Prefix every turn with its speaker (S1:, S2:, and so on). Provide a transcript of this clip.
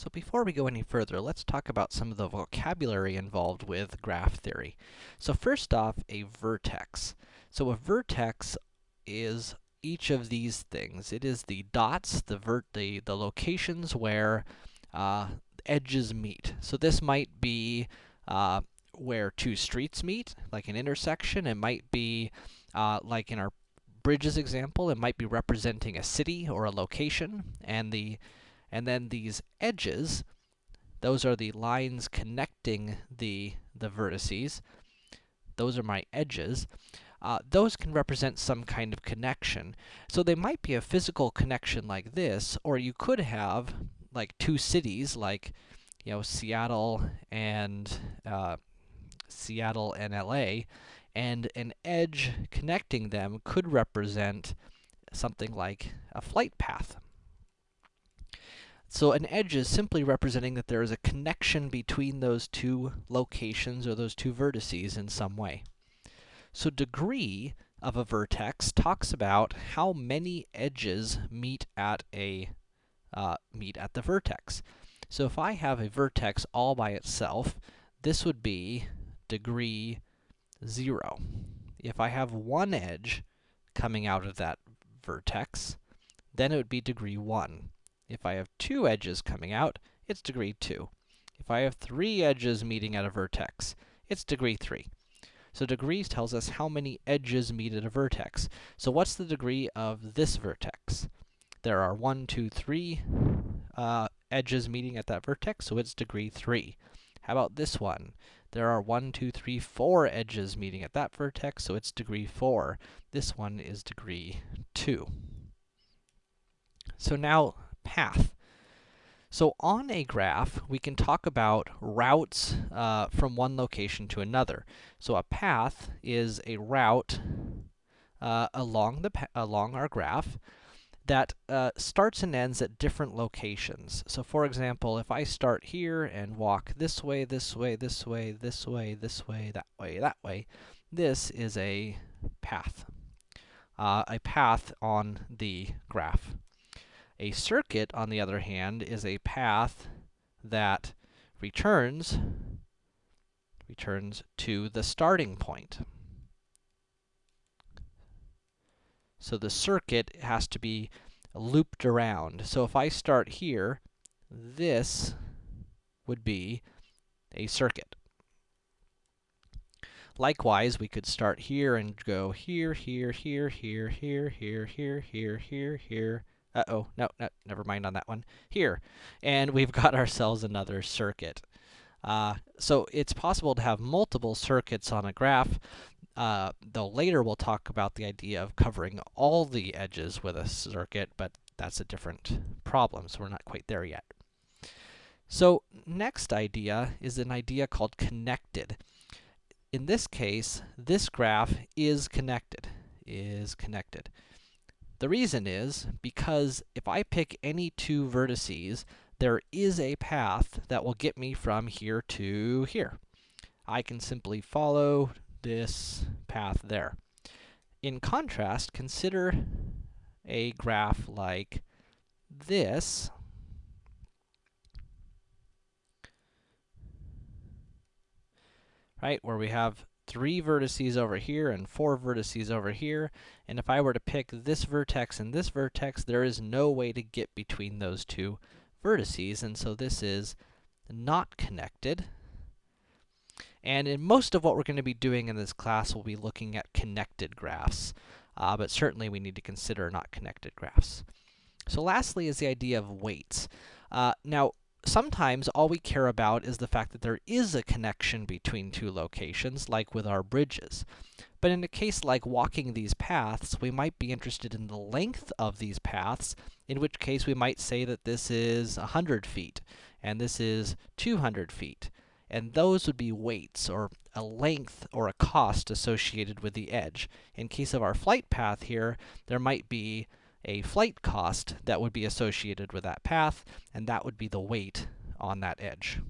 S1: So before we go any further, let's talk about some of the vocabulary involved with graph theory. So first off, a vertex. So a vertex is each of these things. It is the dots, the vert the, the locations where uh, edges meet. So this might be uh, where two streets meet, like an intersection. It might be, uh, like in our bridges example, it might be representing a city or a location, and the and then these edges, those are the lines connecting the, the vertices. Those are my edges. Uh, those can represent some kind of connection. So they might be a physical connection like this, or you could have like two cities, like, you know, Seattle and, uh, Seattle and LA, and an edge connecting them could represent something like a flight path. So an edge is simply representing that there is a connection between those two locations or those two vertices in some way. So degree of a vertex talks about how many edges meet at a uh, meet at the vertex. So if I have a vertex all by itself, this would be degree 0. If I have one edge coming out of that vertex, then it would be degree 1. If I have two edges coming out, it's degree 2. If I have three edges meeting at a vertex, it's degree 3. So degrees tells us how many edges meet at a vertex. So what's the degree of this vertex? There are one, two, three uh, edges meeting at that vertex, so it's degree 3. How about this one? There are one, two, three, four edges meeting at that vertex, so it's degree 4. This one is degree 2. So now, path. So on a graph, we can talk about routes uh, from one location to another. So a path is a route uh, along the along our graph that uh, starts and ends at different locations. So for example, if I start here and walk this way, this way, this way, this way, this way, that way, that way, this is a path. Uh, a path on the graph. A circuit, on the other hand, is a path that returns returns to the starting point. So the circuit has to be looped around. So if I start here, this would be a circuit. Likewise, we could start here and go here, here, here, here, here, here, here, here, here, here, uh-oh, no, no, never mind on that one. Here, and we've got ourselves another circuit. Uh, so it's possible to have multiple circuits on a graph, uh, though later we'll talk about the idea of covering all the edges with a circuit, but that's a different problem, so we're not quite there yet. So next idea is an idea called connected. In this case, this graph is connected, is connected. The reason is because if I pick any two vertices, there is a path that will get me from here to here. I can simply follow this path there. In contrast, consider a graph like this. Right, where we have three vertices over here and four vertices over here. And if I were to pick this vertex and this vertex, there is no way to get between those two vertices, and so this is not connected. And in most of what we're going to be doing in this class, we'll be looking at connected graphs. Uh, but certainly we need to consider not connected graphs. So lastly is the idea of weights. Uh, now, sometimes all we care about is the fact that there is a connection between two locations, like with our bridges. But in a case like walking these paths, we might be interested in the length of these paths, in which case we might say that this is 100 feet, and this is 200 feet. And those would be weights, or a length or a cost associated with the edge. In case of our flight path here, there might be a flight cost that would be associated with that path, and that would be the weight on that edge.